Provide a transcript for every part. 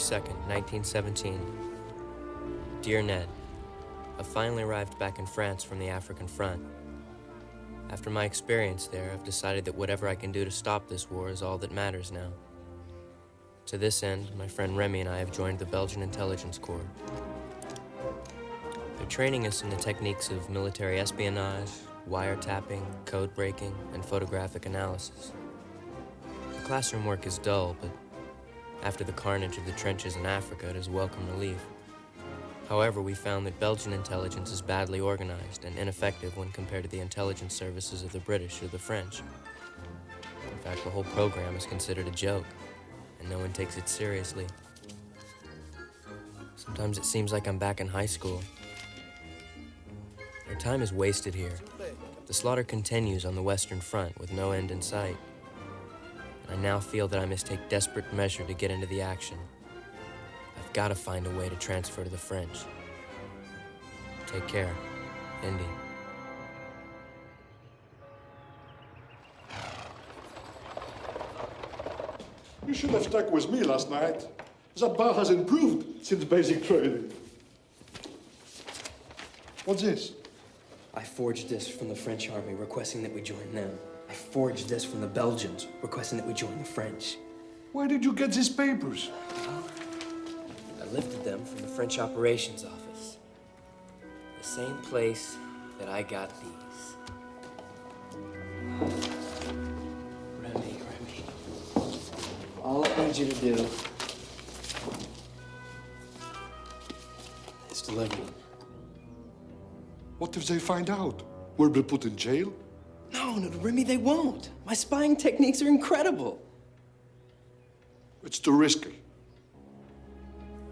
February 2nd, 1917. Dear Ned, I've finally arrived back in France from the African front. After my experience there, I've decided that whatever I can do to stop this war is all that matters now. To this end, my friend Remy and I have joined the Belgian Intelligence Corps. They're training us in the techniques of military espionage, wiretapping, code breaking, and photographic analysis. The classroom work is dull, but after the carnage of the trenches in Africa, it is welcome relief. However, we found that Belgian intelligence is badly organized and ineffective when compared to the intelligence services of the British or the French. In fact, the whole program is considered a joke, and no one takes it seriously. Sometimes it seems like I'm back in high school. Our time is wasted here. The slaughter continues on the Western Front with no end in sight. And I now feel that I must take desperate measure to get into the action. I've got to find a way to transfer to the French. Take care, Indy. You should have stuck with me last night. That bar has improved since basic training. What's this? I forged this from the French army requesting that we join them. Forged this from the Belgians requesting that we join the French. Where did you get these papers? I lifted them from the French operations office. The same place that I got these. Remy, Remy. All I need you to do is deliver them. What if they find out? We'll be put in jail? No, no, Remy, they won't. My spying techniques are incredible. It's too risky.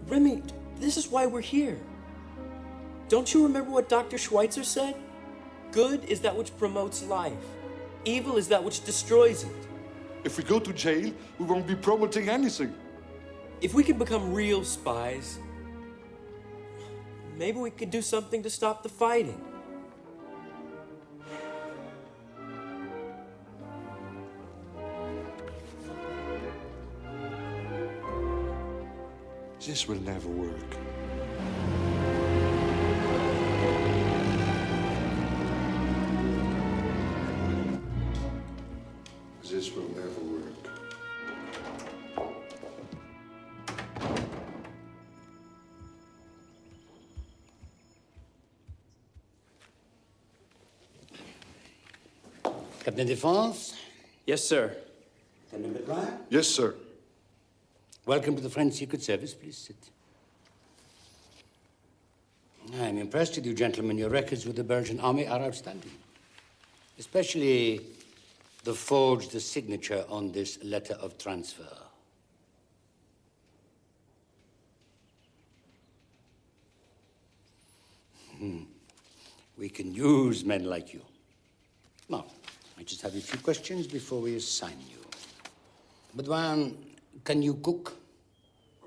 Remy, this is why we're here. Don't you remember what Dr. Schweitzer said? Good is that which promotes life. Evil is that which destroys it. If we go to jail, we won't be promoting anything. If we can become real spies, maybe we could do something to stop the fighting. This will never work. This will never work. Captain Défense, Yes, sir. Captain Baudouin, Yes, sir. Welcome to the French Secret Service. Please sit. I'm impressed with you, gentlemen. Your records with the Belgian army are outstanding. Especially the forged signature on this letter of transfer. Hmm. We can use men like you. Now, I just have a few questions before we assign you. Baudouin, can you cook?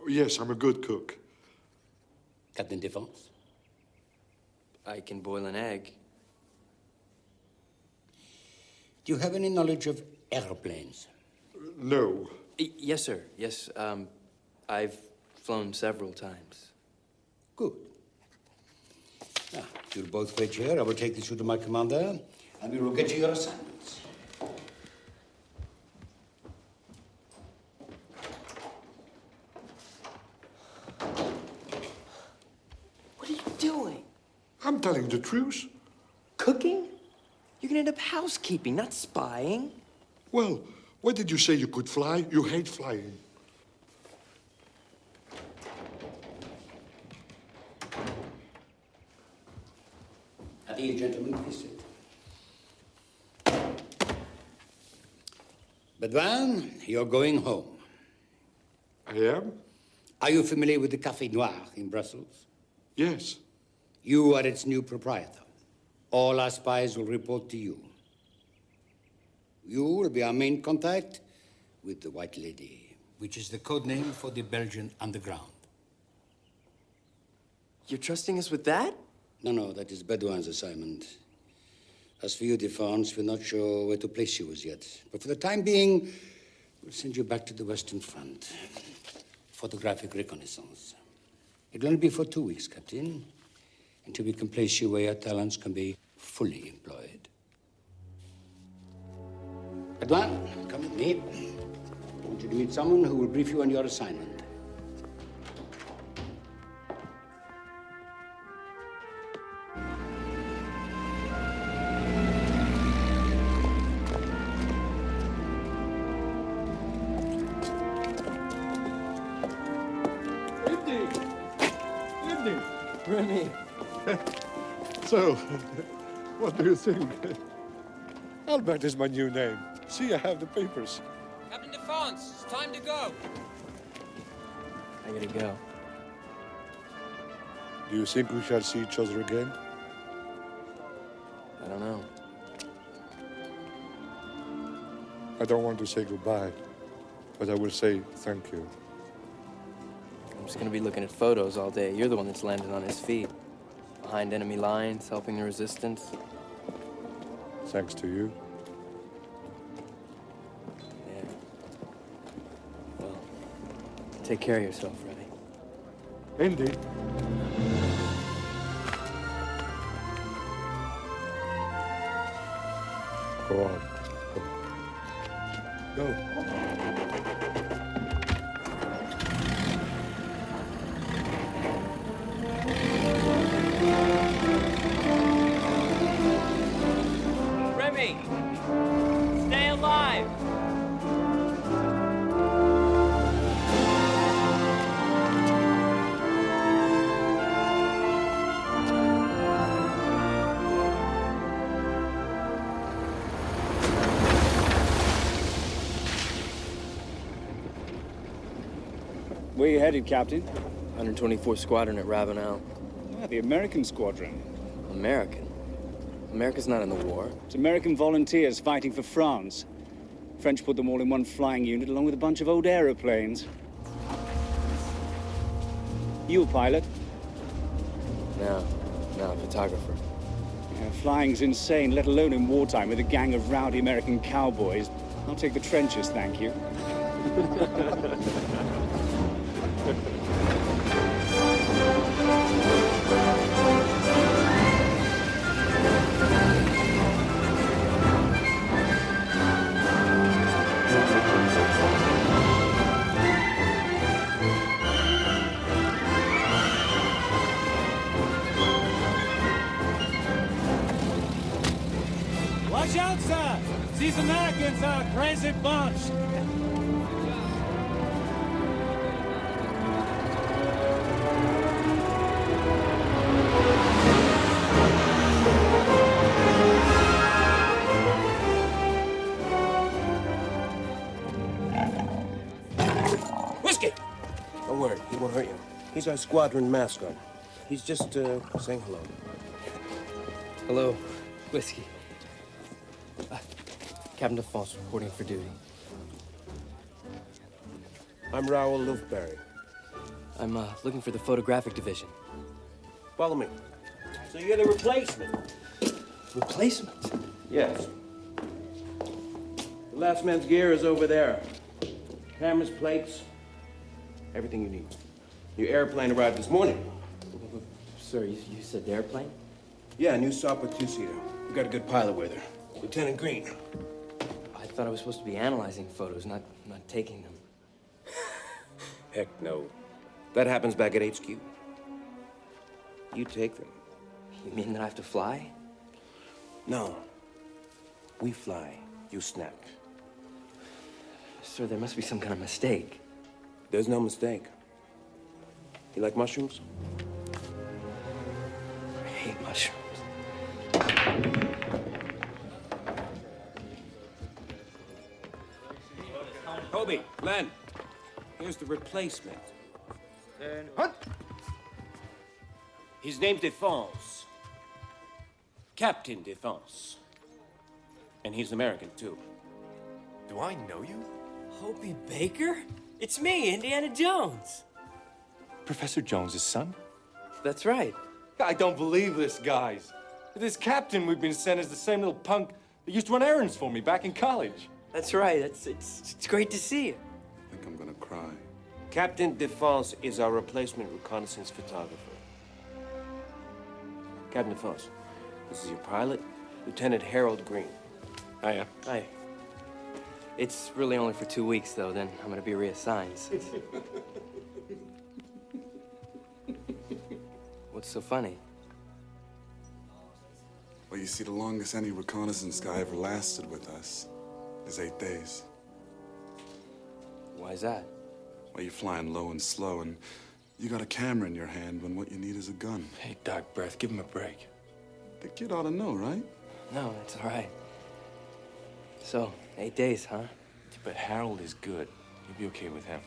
Yes, I'm a good cook. Captain Défense? I can boil an egg. Do you have any knowledge of airplanes? No. Y- yes, sir. Yes, um, I've flown several times. Good. Now, you'll both wait here. I will take this to my commander, and we will get you your assignments. What are you doing? I'm telling the truth. Cooking? You're gonna end up housekeeping, not spying. Well, why did you say you could fly? You hate flying. At ease, gentlemen, please sit. Baudouin, you're going home. I am? Are you familiar with the Café Noir in Brussels? Yes. You are its new proprietor. All our spies will report to you. You will be our main contact with the White Lady, which is the code name for the Belgian underground. You're trusting us with that? No, no, that is Baudouin's assignment. As for you, Defense, we're not sure where to place you as yet. But for the time being, we'll send you back to the Western Front. photographic reconnaissance. It'll only be for two weeks, Captain, until we can place you where your talents can be fully employed. Baudouin, come with me. I want you to meet someone who will brief you on your assignment. So, what do you think? Albert is my new name. See, I have the papers. Captain Defense, it's time to go. I gotta go. Do you think we shall see each other again? I don't know. I don't want to say goodbye, but I will say thank you. I'm just gonna be looking at photos all day. You're the one that's landed on his feet. Behind enemy lines, helping the resistance. Thanks to you. Yeah. Well, take care of yourself, Remy. Indeed. Go on. Go. Go. Headed, Captain? 124th Squadron at Ravenel. Ah, the American squadron. American. America's not in the war. It's American volunteers fighting for France. French put them all in one flying unit along with a bunch of old aeroplanes. You a pilot? No, no, photographer. Yeah, flying's insane, let alone in wartime with a gang of rowdy American cowboys. I'll take the trenches, thank you. He's our squadron mascot. He's just uh, saying hello. Hello, Whiskey. Uh, Captain Defense reporting for duty. I'm Raoul Lufbery. I'm uh, looking for the photographic division. Follow me. So you're the replacement? Replacement? Yes. The last man's gear is over there. Cameras, plates, everything you need. Your airplane arrived this morning. Sir, you, you said airplane? Yeah, new Sopwith two-seater. We got a good pilot with her. Lieutenant Green. I thought I was supposed to be analyzing photos, not, not taking them. Heck no. That happens back at HQ. You take them. You mean that I have to fly? No. We fly. You snap. Sir, there must be some kind of mistake. There's no mistake. You like mushrooms? I hate mushrooms. Hobey, Len, here's the replacement. What? His name's Defense. Captain Defense. And he's American, too. Do I know you? Hobey Baker? It's me, Indiana Jones. Professor Jones's son? That's right. I don't believe this, guys. This captain we've been sent is the same little punk that used to run errands for me back in college. That's right. It's, it's, it's great to see you. I think I'm gonna cry. Captain Defense is our replacement reconnaissance photographer. Captain Defense, this is your pilot, Lieutenant Harold Green. Oh, Hiya. Hi. It's really only for two weeks, though. Then I'm gonna be reassigned. so- What's so funny? Well, you see, the longest any reconnaissance guy ever lasted with us is eight days. Why's that? Well, you're flying low and slow, and you got a camera in your hand when what you need is a gun. Hey, Doc Breath, give him a break. The kid ought to know, right? No, it's all right. So, eight days, huh? But Harold is good. You'll be okay with him.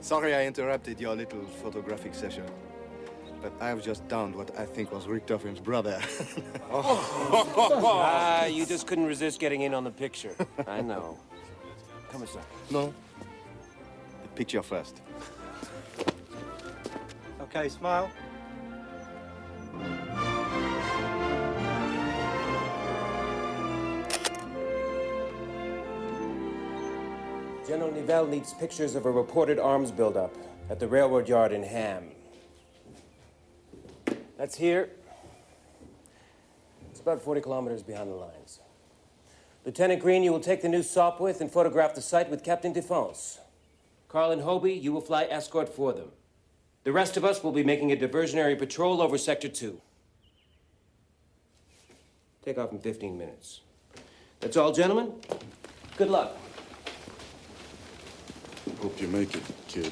Sorry I interrupted your little photographic session. But I've just downed what I think was Richthofen's brother. Ah, you just couldn't resist getting in on the picture. I know. Come inside. no. The picture first. Okay, smile. General Nivelle needs pictures of a reported arms buildup at the railroad yard in Ham. That's here. It's about 40 kilometers behind the lines. Lieutenant Green, you will take the new Sopwith and photograph the site with Captain Defense. Carl and Hobey, you will fly escort for them. The rest of us will be making a diversionary patrol over Sector 2. Take off in 15 minutes. That's all, gentlemen. Good luck. Hope you make it, kid.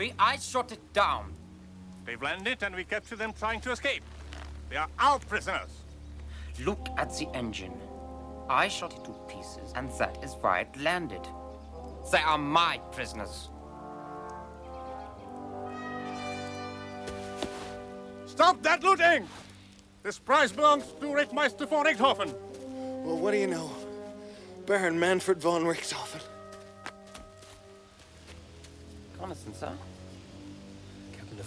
Trophy. I shot it down. They've landed and we captured them trying to escape. They are our prisoners. Look at the engine. I shot it to pieces, and that is why it landed. They are my prisoners. Stop that looting! This prize belongs to Rittmeister von Richthofen. Well, what do you know? Baron Manfred von Richthofen. Reconnaissance, huh?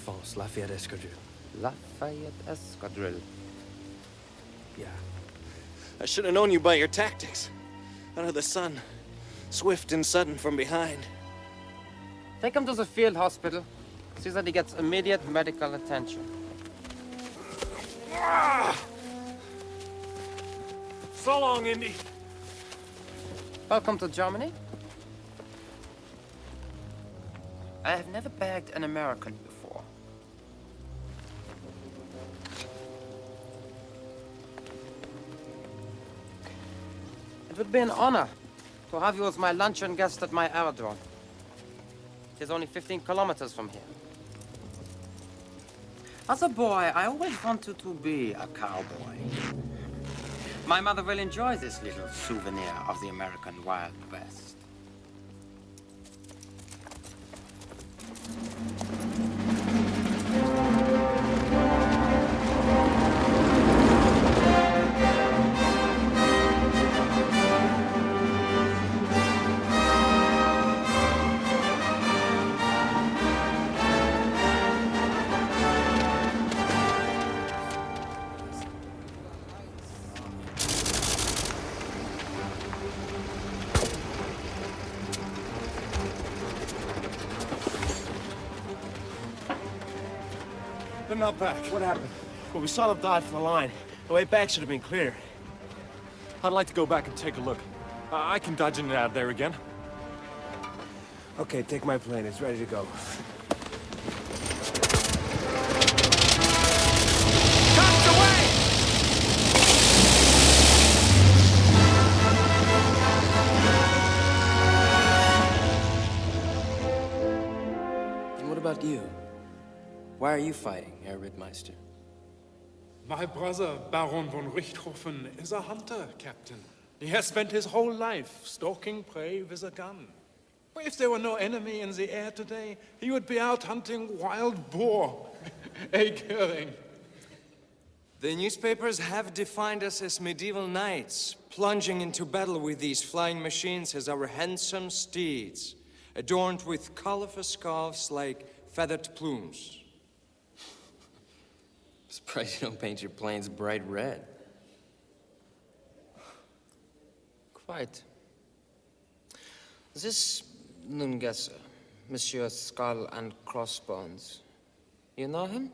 Captain Defense, Lafayette Escadrille. Lafayette Escadrille. Yeah. I should have known you by your tactics. Under the sun. Swift and sudden from behind. Take him to the field hospital. See that he gets immediate medical attention. So long, Indy. Welcome to Germany. I have never bagged an American before. It would be an honor to have you as my luncheon guest at my aerodrome. It is only 15 kilometers from here. As a boy, I always wanted to be a cowboy. My mother will enjoy this little souvenir of the American Wild West. Not back. What happened? Well, we saw them dive from the line. The way back should have been clear. I'd like to go back and take a look. I can dodge in and out of there again. Okay, take my plane. It's ready to go. And what about you? Why are you fighting, Herr Rittmeister? My brother, Baron von Richthofen, is a hunter, Captain. He has spent his whole life stalking prey with a gun. If there were no enemy in the air today, he would be out hunting wild boar. A Goering. The newspapers have defined us as medieval knights, plunging into battle with these flying machines as our handsome steeds, adorned with colorful scarves like feathered plumes. Surprised you don't paint your planes bright red. Quite. This Nungesser, Monsieur Skull and Crossbones, you know him?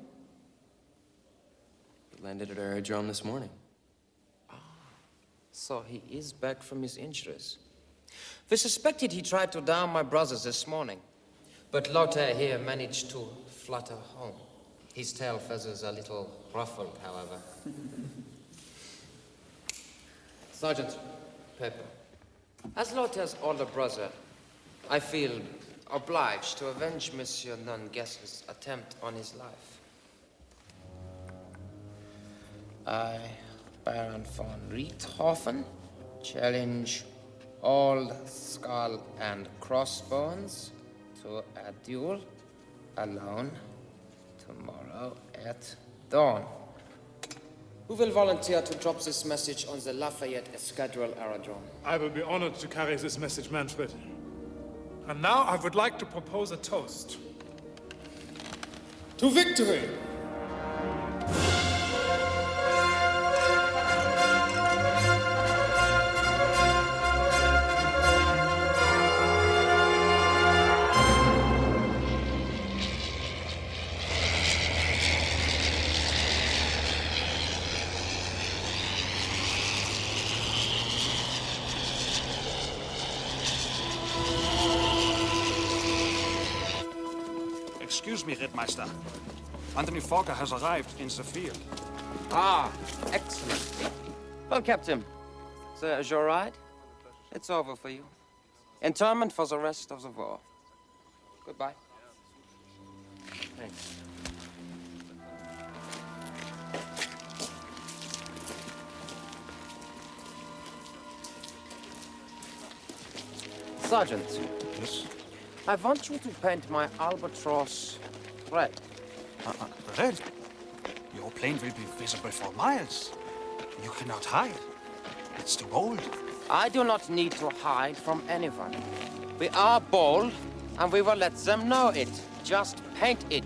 He landed at our aerodrome this morning. Ah, so he is back from his injuries. We suspected he tried to down my brothers this morning, but Lothar here managed to flutter home. His tail feathers are a little ruffled, however. Sergeant Pepper, as Lothar's older brother, I feel obliged to avenge Monsieur Nungesser's attempt on his life. I, Baron von Richthofen, challenge all skull and crossbones to a duel alone tomorrow at dawn. Who will volunteer to drop this message on the Lafayette Escadrille Aerodrome? I will be honored to carry this message, Manfred. And now I would like to propose a toast. To victory! Rittmeister. Anthony Fokker has arrived in the field. Ah, excellent. Well, Captain, sir, is your ride? It's over for you. Interment for the rest of the war. Goodbye. Thanks. Sergeant. Yes? I want you to paint my Albatros red. Uh, uh, red? Your plane will be visible for miles. You cannot hide. It's too bold. I do not need to hide from anyone. We are bold, and we will let them know it. Just paint it.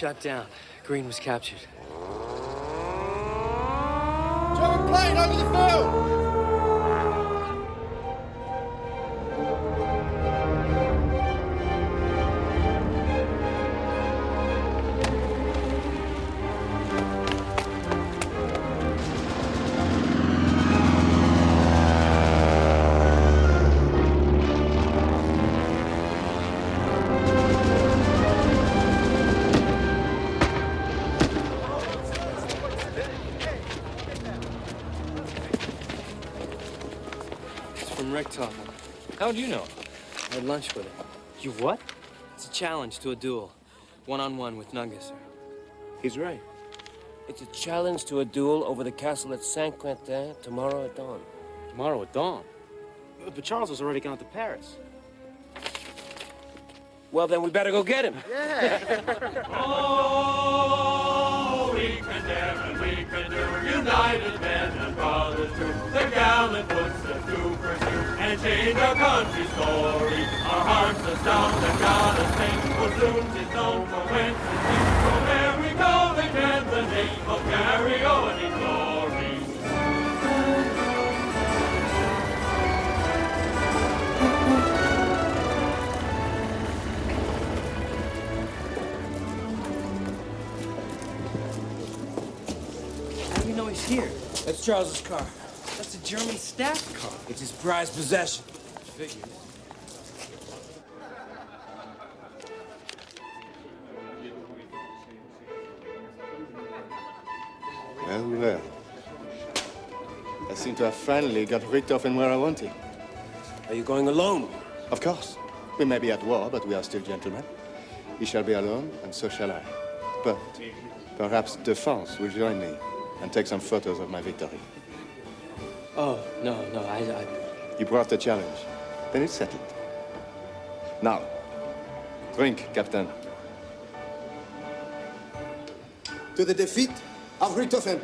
Shot down. Green was captured. German plane over the field! How'd you know? I had lunch with him. You what? It's a challenge to a duel. One-on-one with Nungesser. He's right. It's a challenge to a duel over the castle at Saint Quentin tomorrow at dawn. Tomorrow at dawn. But Charles has already gone to Paris. Well, then we better go get him. Oh, can and we can do, united men and brothers too. The gallant footsteps to pursue and change our country's story. Our hearts and God us sing, for soon 'tis known for whence it. From there we go again, the name of Garryowen here? That's Charles's car. That's a German staff car. It's his prized possession. Figures. Well, well. I seem to have finally got Richthofen where I want him. Are you going alone? Of course. We may be at war, but we are still gentlemen. He shall be alone, and so shall I. But perhaps Defense will join me and take some photos of my victory. Oh, no, no, I, I... You brought the challenge. Then it's settled. Now, drink, Captain. To the defeat of Richthofen.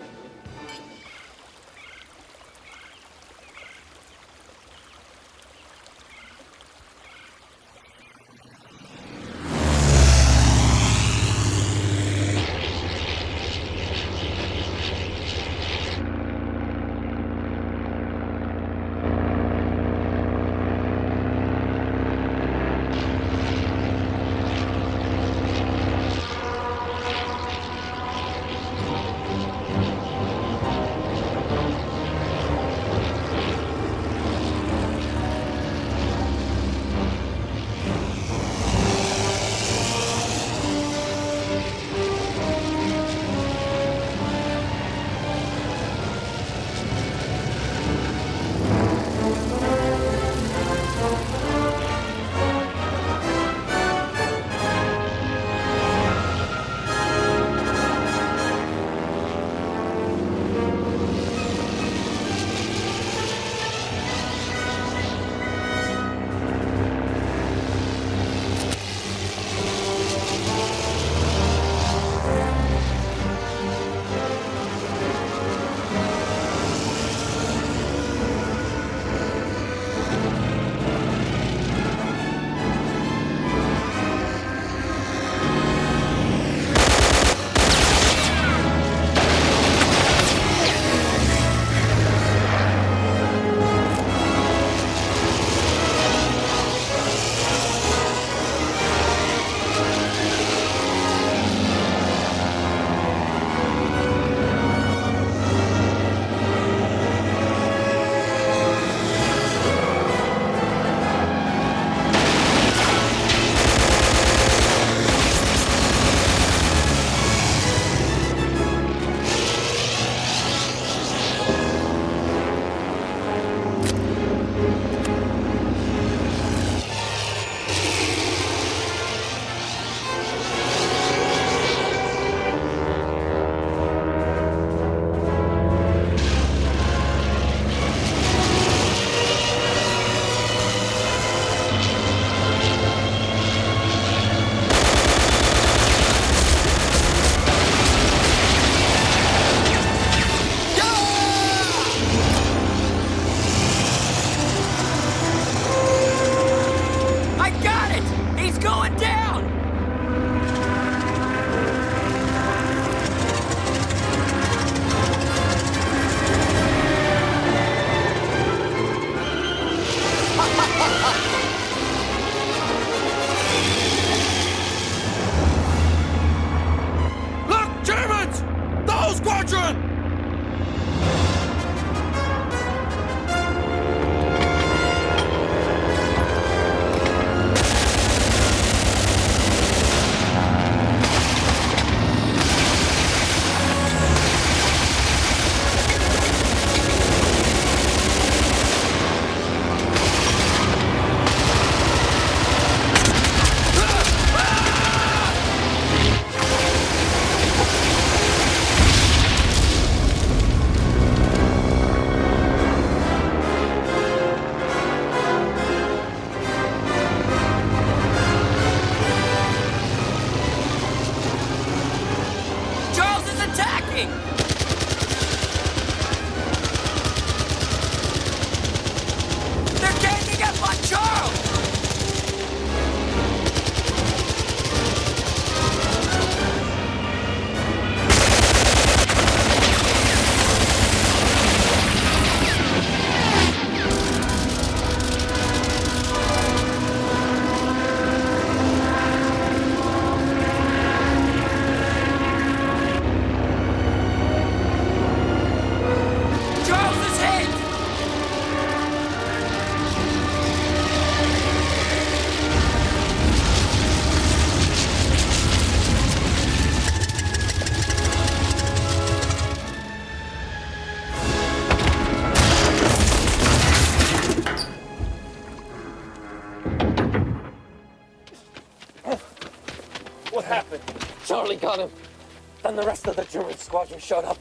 Then the rest of the German squadron showed up.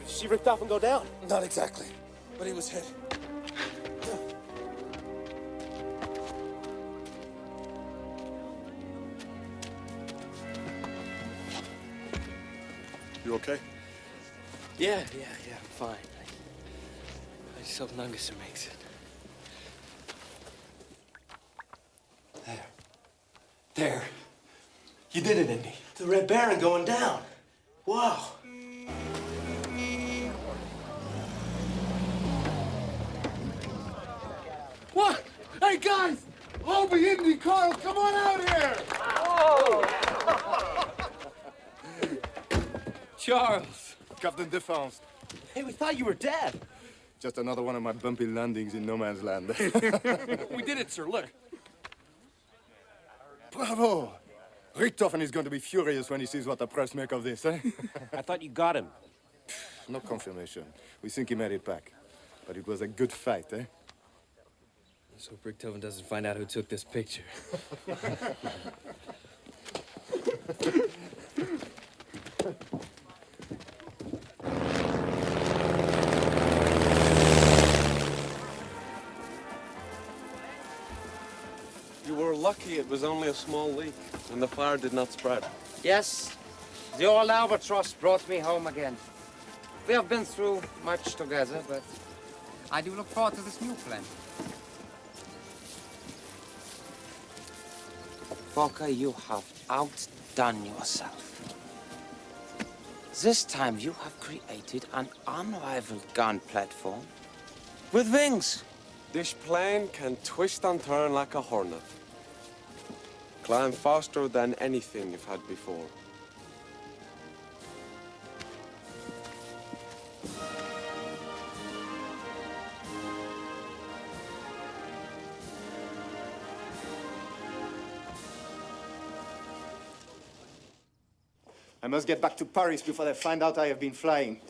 Did she ripped off and go down? Not exactly, but he was hit. You okay? Yeah, yeah, yeah, I'm fine. I, I just hope Nungesser makes it. There. There. You did it, Indy. The Red Baron going down. Wow. What? Hey, guys! Hobey, Indy, Carl, come on out here! Charles! Captain Hey, we thought you were dead. Just another one of my bumpy landings in no man's land. we did it, sir. Look. Bravo! Richthofen is going to be furious when he sees what the press make of this, eh? I thought you got him. No confirmation. We think he made it back. But it was a good fight, eh? Let's hope Richthofen doesn't find out who took this picture. lucky it was only a small leak and the fire did not spread. Yes, the old Albatros brought me home again. We have been through much together, but I do look forward to this new plan. Fokker, you have outdone yourself. This time you have created an unrivaled gun platform with wings. This plane can twist and turn like a hornet. Climb faster than anything you've had before. I must get back to Paris before they find out I have been flying.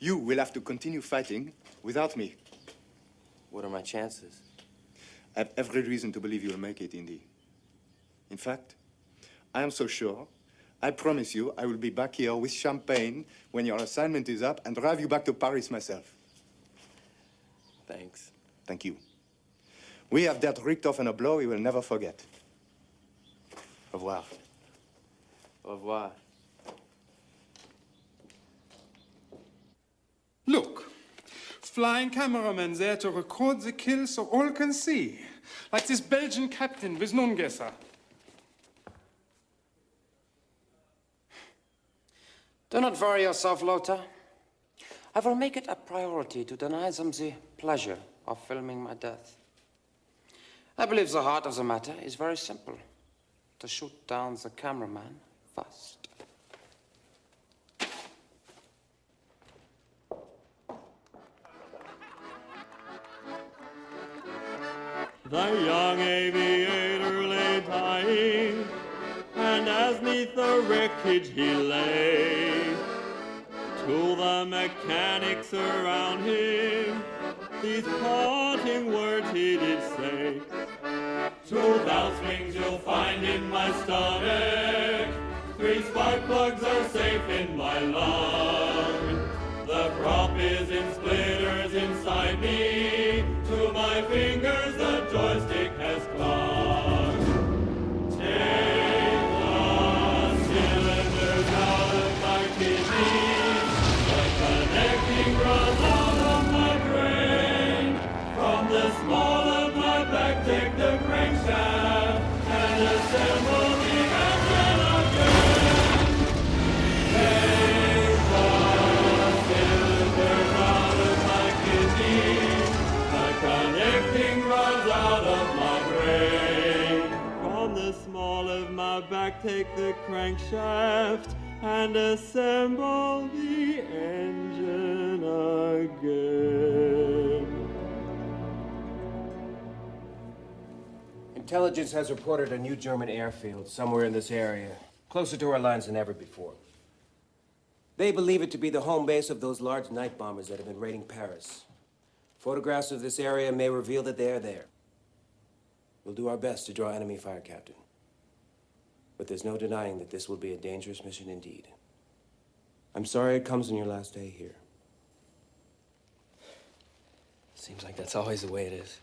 You will have to continue fighting without me. What are my chances? I have every reason to believe you'll make it, Indy. In fact, I am so sure, I promise you I will be back here with champagne when your assignment is up and drive you back to Paris myself. Thanks. Thank you. We have dealt Richthofen a blow he will never forget. Au revoir. Au revoir. Look, flying cameraman there to record the kill so all can see. Like this Belgian captain with Nungesser. Do not worry yourself, Lothar. I will make it a priority to deny them the pleasure of filming my death. I believe the heart of the matter is very simple. To shoot down the cameraman first. The young aviator lay dying, as neath the wreckage he lay, to the mechanics around him, these parting words he did say. Two valve springs you'll find in my stomach, three spark plugs are safe in my lung. The prop is in splitters inside me. To my fingers the joystick has clung. Intelligence has reported a new German airfield somewhere in this area, closer to our lines than ever before. They believe it to be the home base of those large night bombers that have been raiding Paris. Photographs of this area may reveal that they are there. We'll do our best to draw enemy fire, Captain. But there's no denying that this will be a dangerous mission indeed. I'm sorry it comes on your last day here. Seems like that's always the way it is.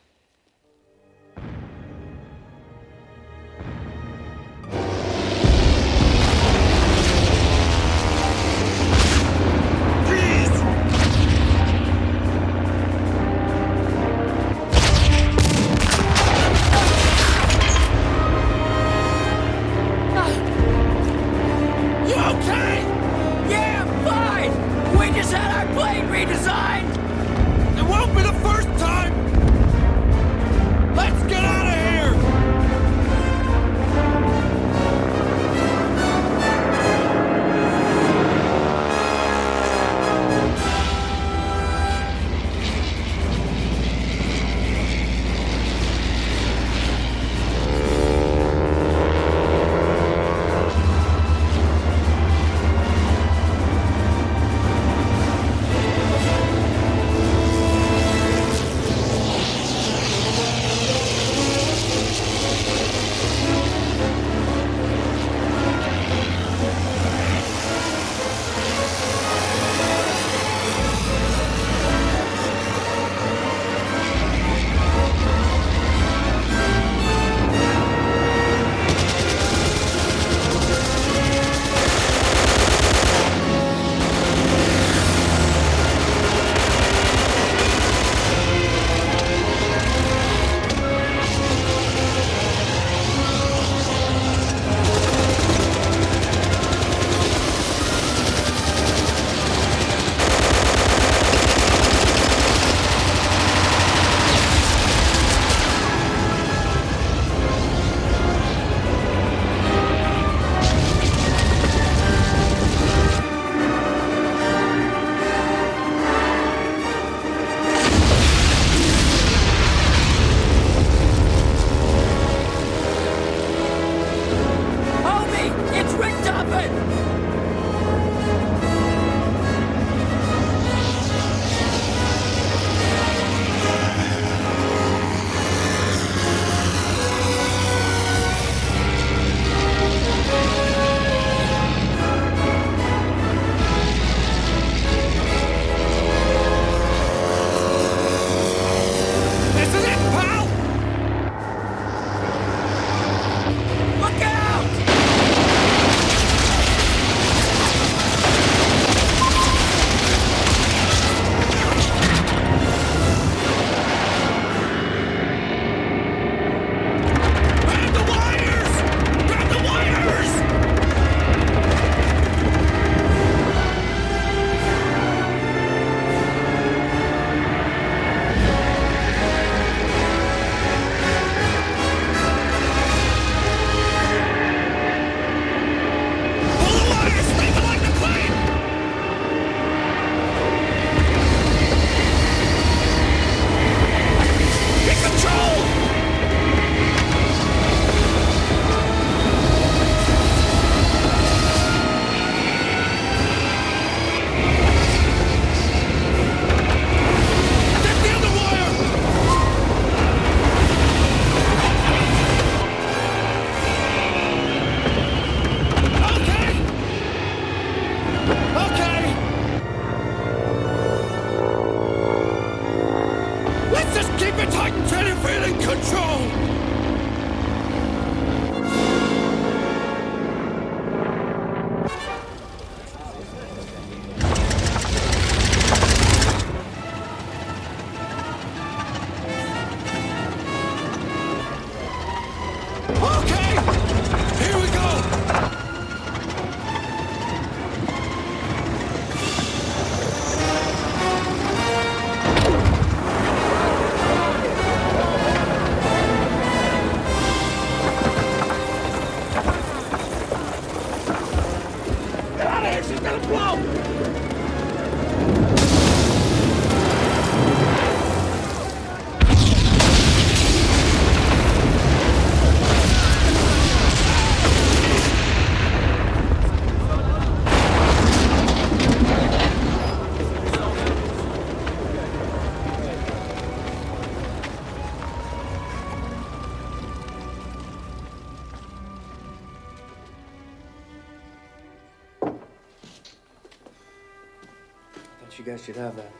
You guys should have that.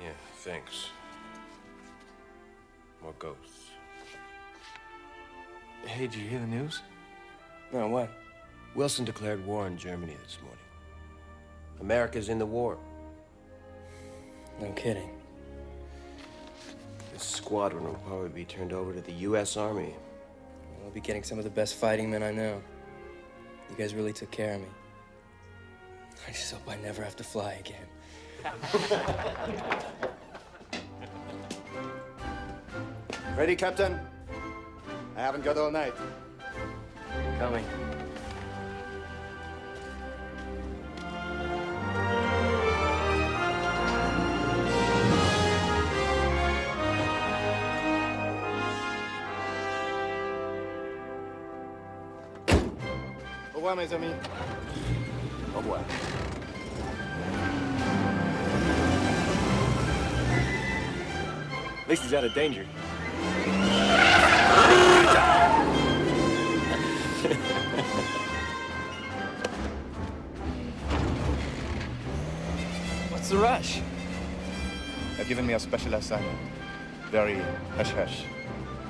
Yeah, thanks. More ghosts. Hey, did you hear the news? No, what? Wilson declared war on Germany this morning. America's in the war. No kidding. This squadron will probably be turned over to the U.S. Army. I'll be getting some of the best fighting men I know. You guys really took care of me. I just hope I never have to fly again. Ready, Captain? I haven't got all night. Coming. Au revoir, mes amis. Au revoir. At least he's out of danger. What's the rush? They've given me a special assignment. Very hush-hush.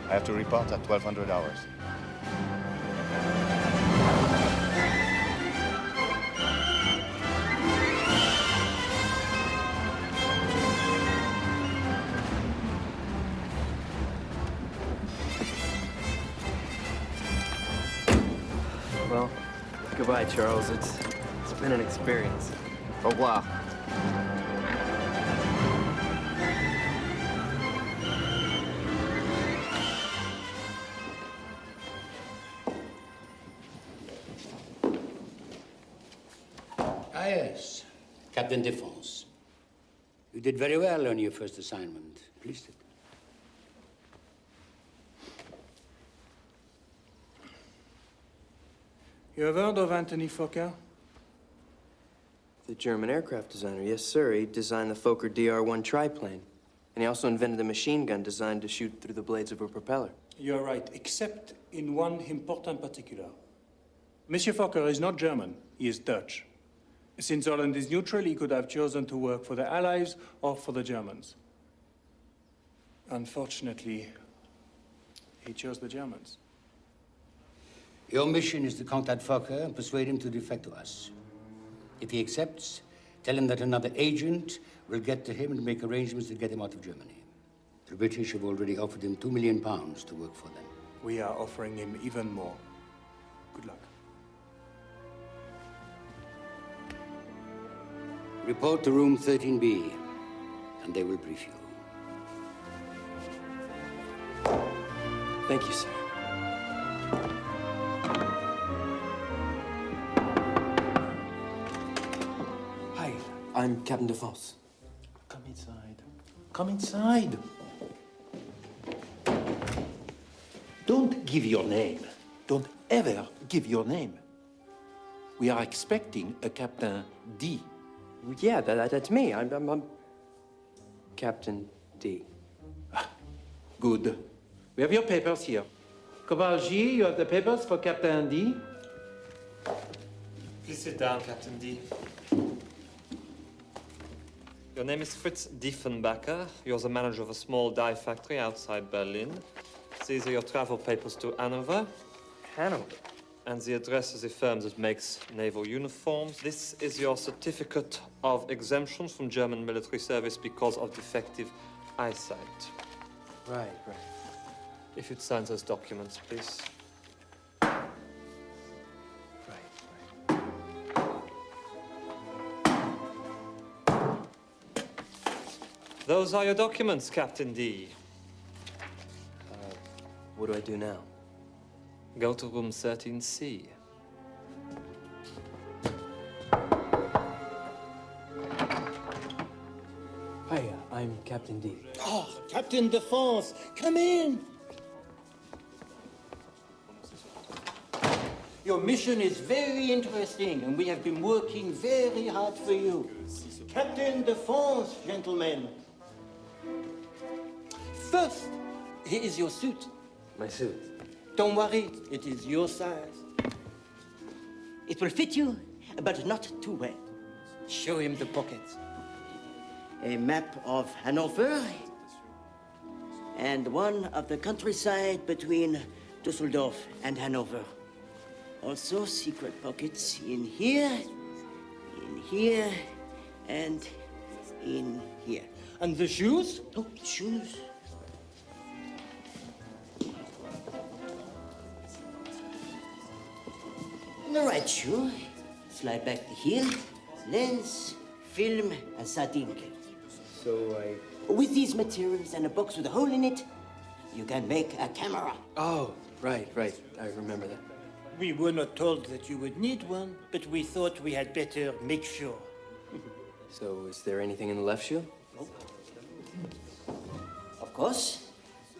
I have to report at 1200 hours. Charles. It's it's been an experience. Au revoir. Ah, yes. Captain Defense. You did very well on your first assignment. Please You have heard of Anthony Fokker? The German aircraft designer, yes, sir. He designed the Fokker DR-1 triplane. And he also invented a machine gun designed to shoot through the blades of a propeller. You are right, except in one important particular. Monsieur Fokker is not German, he is Dutch. Since Holland is neutral, he could have chosen to work for the Allies or for the Germans. Unfortunately, he chose the Germans. Your mission is to contact Fokker and persuade him to defect to us. If he accepts, tell him that another agent will get to him and make arrangements to get him out of Germany. The British have already offered him two million pounds to work for them. We are offering him even more. Good luck. Report to room 13B, and they will brief you. Thank you, sir. I'm Captain DeFosse. Come inside. Come inside. Don't give your name. Don't ever give your name. We are expecting a Captain D. Yeah, that, that- that's me. I'm, I'm, I'm Captain D. Ah, good. We have your papers here. Kovalji, you have the papers for Captain D. Please sit down, Captain D. Your name is Fritz Diefenbacher. You're the manager of a small dye factory outside Berlin. These are your travel papers to Hanover. Hanover? And the address of the firm that makes naval uniforms. This is your certificate of exemption from German military service because of defective eyesight. Right, right. If you'd sign those documents, please. Those are your documents, Captain D. Uh, what do I do now? Go to room 13C. Hiya, uh, I'm Captain D. Oh, Captain Defense, come in! Your mission is very interesting, and we have been working very hard for you. Captain Defense, gentlemen. First, here is your suit. My suit. Don't worry, it is your size. It will fit you, but not too well. Show him the pockets. A map of Hanover and one of the countryside between Dusseldorf and Hanover. Also, secret pockets in here, in here, and in here. And the shoes? Oh, shoes. And The right shoe. Slide back the heel, Lens, film, and sardine can. So I. With these materials and a box with a hole in it, you can make a camera. Oh, right, right. I remember that. We were not told that you would need one, but we thought we had better make sure. So, is there anything in the left shoe? Of course.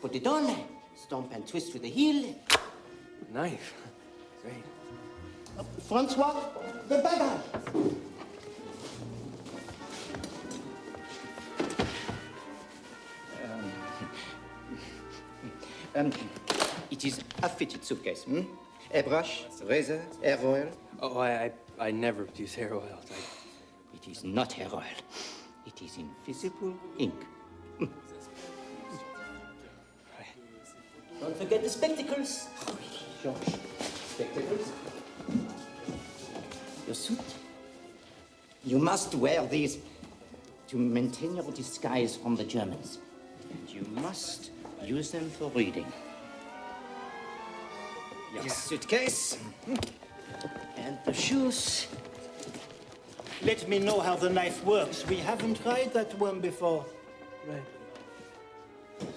Put it on, stomp and twist with the heel. Knife. Great. Francois, the bagger. Um, it is a fitted suitcase, hmm? Airbrush, razor, hair oil. Oh, I, I, I never use hair oil. I... It is not hair oil. It is invisible ink. Don't forget the spectacles. George, spectacles. Your suit. You must wear these to maintain your disguise from the Germans. And you must use them for reading. Your suitcase. And the shoes. Let me know how the knife works. We haven't tried that one before. Right.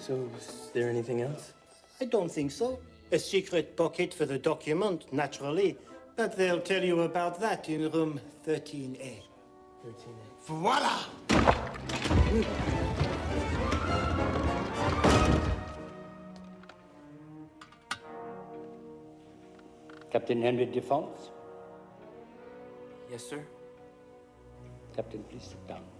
So, is there anything else? I don't think so. A secret pocket for the document, naturally. But they'll tell you about that in room 13A. 13A. Voila! Captain Henry Defense. Yes, sir. Captain, please sit down.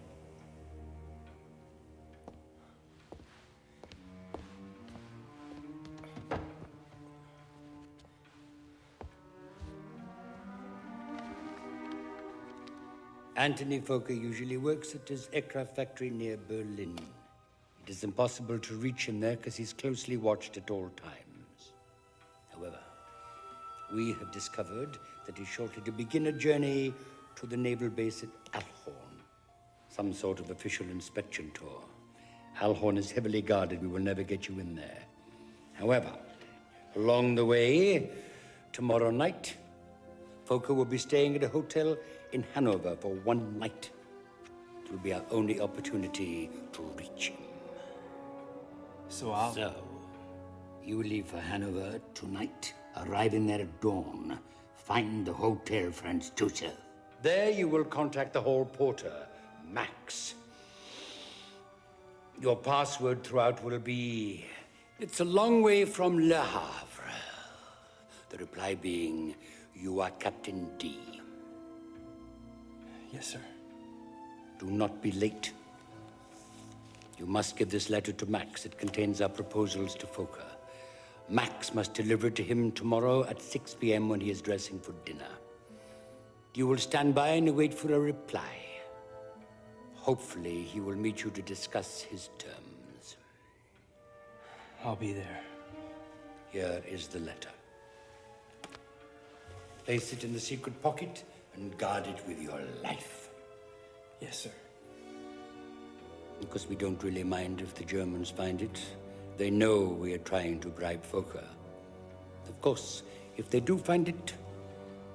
Anthony Fokker usually works at his aircraft factory near Berlin. It is impossible to reach him there because he's closely watched at all times. However, we have discovered that he's shortly to begin a journey to the naval base at Ahlhorn. Some sort of official inspection tour. Ahlhorn is heavily guarded. We will never get you in there. However, along the way, tomorrow night, Fokker will be staying at a hotel in Hanover for one night. It will be our only opportunity to reach him. So I'll. So, you will leave for Hanover tonight, arriving there at dawn. Find the Hotel Franz Josef. There you will contact the hall porter, Max. Your password throughout will be It's a long way from Le Havre. The reply being You are Captain D. Yes, sir. Do not be late. You must give this letter to Max. It contains our proposals to Fokker. Max must deliver it to him tomorrow at 6 p.m. when he is dressing for dinner. You will stand by and wait for a reply. Hopefully, he will meet you to discuss his terms. I'll be there. Here is the letter. Place it in the secret pocket and guard it with your life. Yes, sir. Because we don't really mind if the Germans find it. They know we are trying to bribe Fokker. Of course, if they do find it,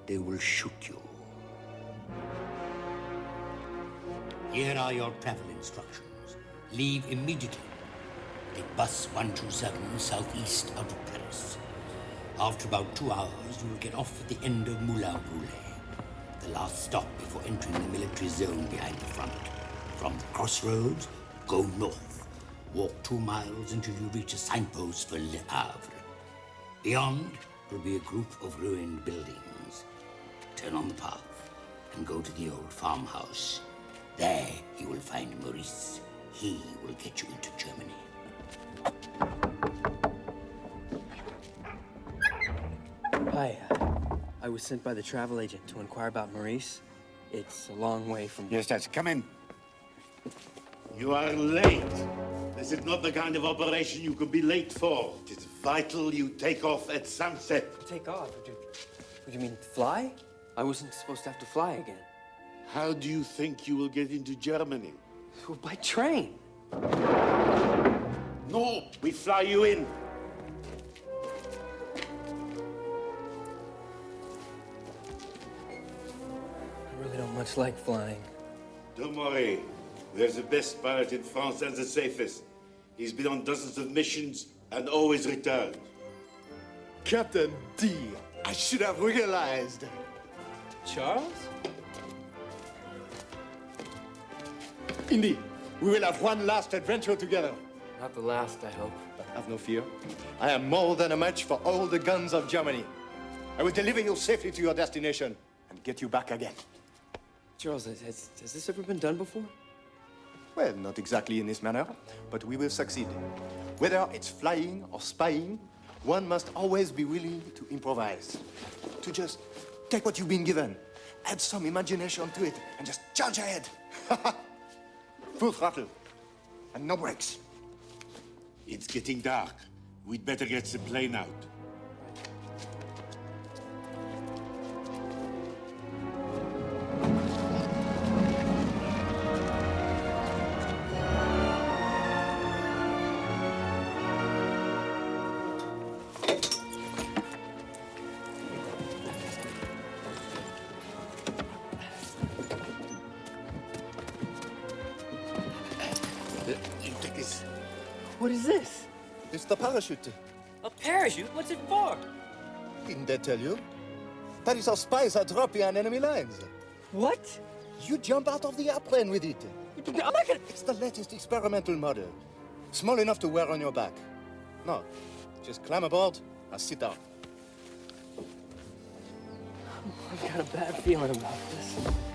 they will shoot you. Here are your travel instructions. Leave immediately. Take bus 127 southeast out of Paris. After about two hours, you will get off at the end of Moulin Roulet, the last stop before entering the military zone behind the front. From the crossroads, Go north. Walk two miles until you reach a signpost for Le Havre. Beyond will be a group of ruined buildings. Turn on the path and go to the old farmhouse. There you will find Maurice. He will get you into Germany. Hi. I was sent by the travel agent to inquire about Maurice. It's a long way from. Yes, that's come in. You are late. This is not the kind of operation you could be late for. It is vital you take off at sunset. Take off? What do, do you mean, fly? I wasn't supposed to have to fly again. How do you think you will get into Germany? Well, by train. No, we fly you in. Much like flying. Don't worry. There's the best pilot in France and the safest. He's been on dozens of missions and always returned. Captain D, I should have realized. Charles? Indy, we will have one last adventure together. Not the last, I hope. But have no fear. I am more than a match for all the guns of Germany. I will deliver you safely to your destination and get you back again. Charles, has, has, has this ever been done before? Well, not exactly in this manner, but we will succeed. Whether it's flying or spying, one must always be willing to improvise. To just take what you've been given, add some imagination to it, and just charge ahead. Full throttle, and no brakes. It's getting dark. We'd better get the plane out. Parachute. A parachute? What's it for? Didn't I tell you? That is how spies are dropping on enemy lines. What? You jump out of the airplane with it. I'm not gonna... It's the latest experimental model. Small enough to wear on your back. No, just climb aboard and sit down. Oh, I've got a bad feeling about this.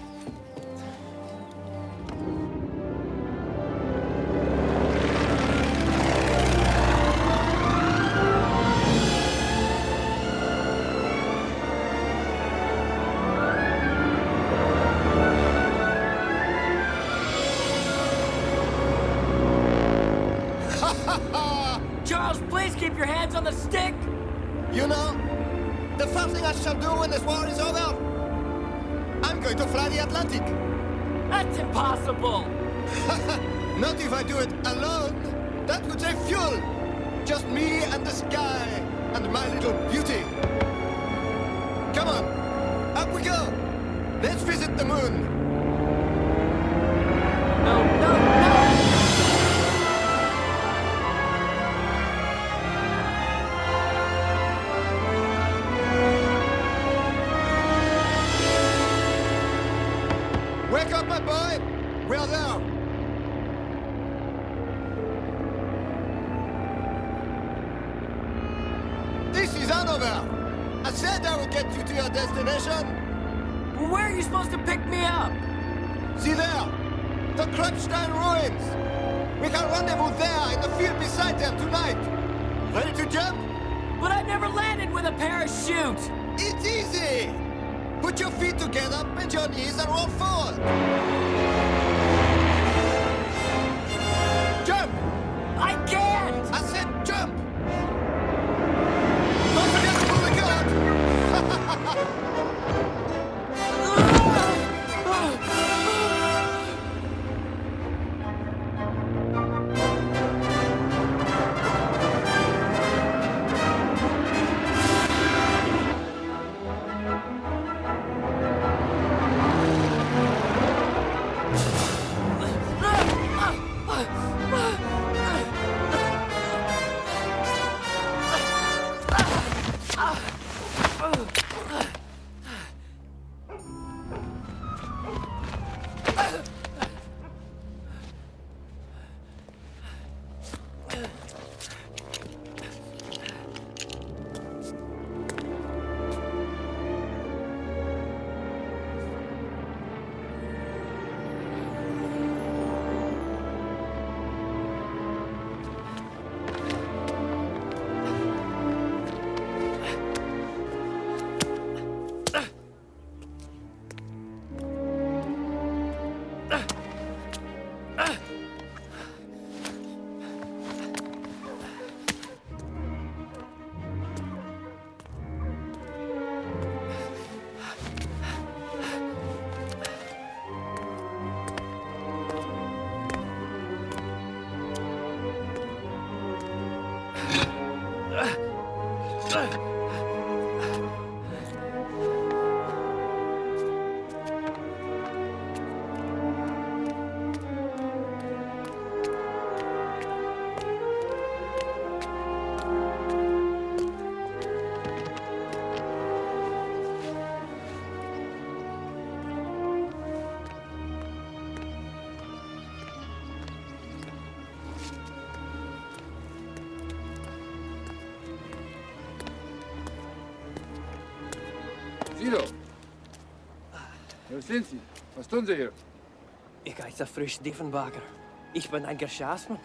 Sind Sie? Was tun Sie hier? Ich heiße Frisch Diefenbacher. Ich bin ein Geschäftsmann.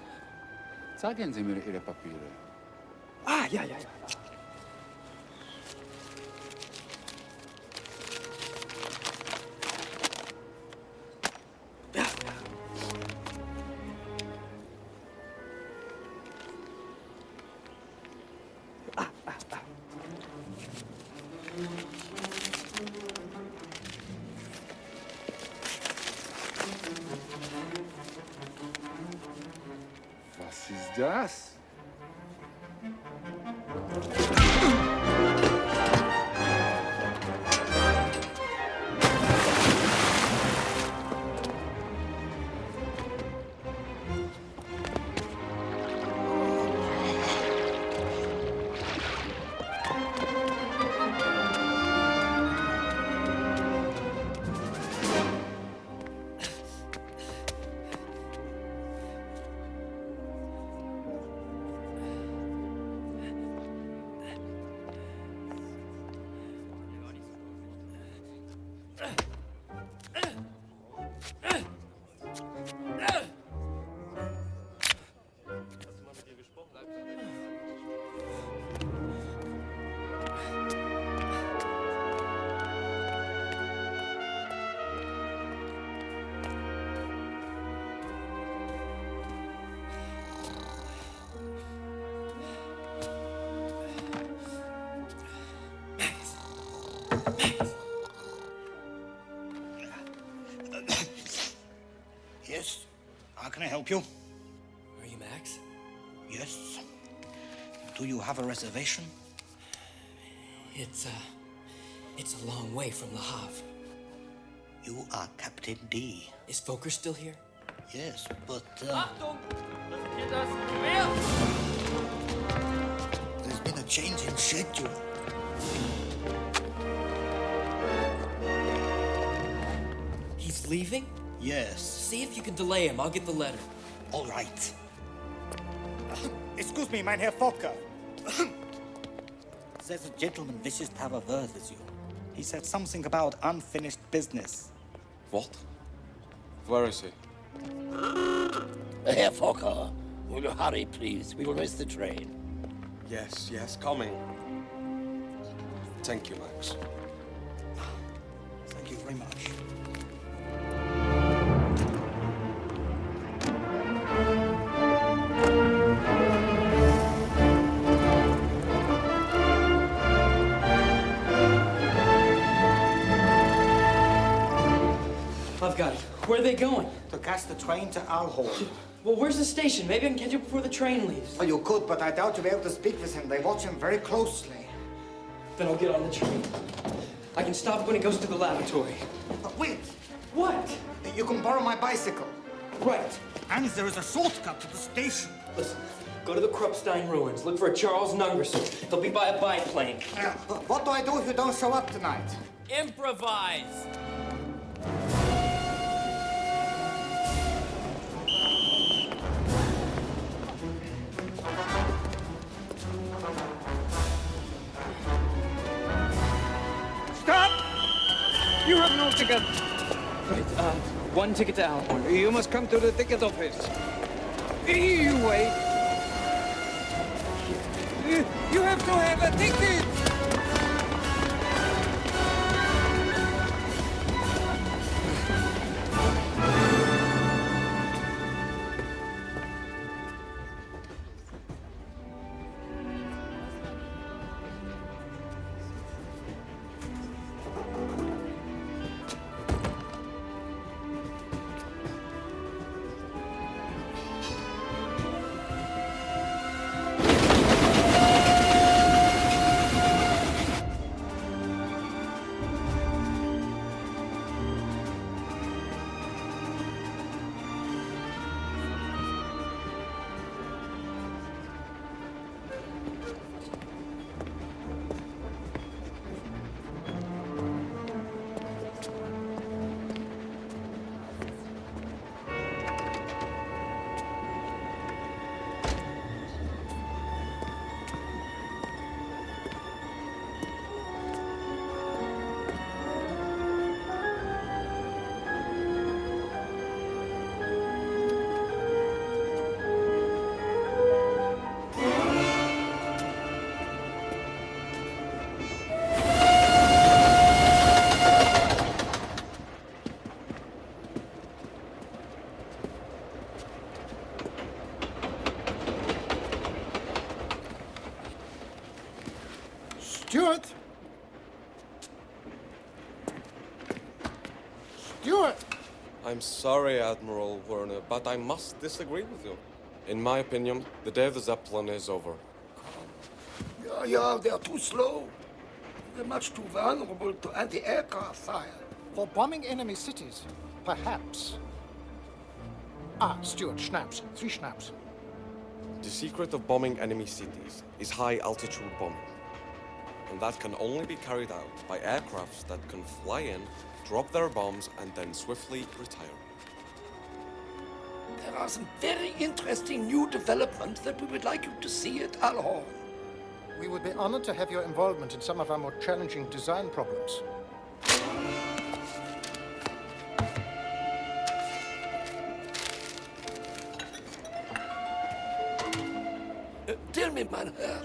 Zeigen Sie mir Ihre Papiere. Ah, ja, ja, ja. Help you? Are you Max? Yes. Do you have a reservation? It's, uh, it's a long way from Le Havre. You are Captain D. Is Fokker still here? Yes, but uh, Achtung! Das geht das Gewehr! there's been a change in schedule. He's leaving? Yes. See if you can delay him. I'll get the letter. All right. Excuse me, mein Herr Fokker. There's a gentleman wishes to have a word with you. He said something about unfinished business. What? Where is he? Herr Fokker, will you hurry, please? We will miss the train. Yes, yes, coming. Thank you, Max. Thank you very much. Are they going? To catch the train to Ahlhorn. Well, where's the station? Maybe I can catch it before the train leaves. Oh, you could, but I doubt you'll be able to speak with him. They watch him very closely. Then I'll get on the train. I can stop when it goes to the laboratory. But wait! What? You can borrow my bicycle. Right. And there is a shortcut to the station. Listen, go to the Krupstein ruins. Look for a Charles Nungesser. He'll be by a biplane. Uh, what do I do if you don't show up tonight? Improvise! Wait, uh, one ticket to Ahlhorn. You must come to the ticket office. You wait. You have to have a ticket. I'm sorry, Admiral Werner, but I must disagree with you. In my opinion, the day of the Zeppelin is over. Yeah, yeah, they're too slow. They're much too vulnerable to anti-aircraft fire. For bombing enemy cities, perhaps. Ah, Stuart, schnapps. Three schnapps. The secret of bombing enemy cities is high-altitude bombing. And that can only be carried out by aircrafts that can fly in, drop their bombs, and then swiftly retire. There are some very interesting new developments that we would like you to see at Ahlhorn. We would be honored to have your involvement in some of our more challenging design problems. Uh, tell me, mein Herr,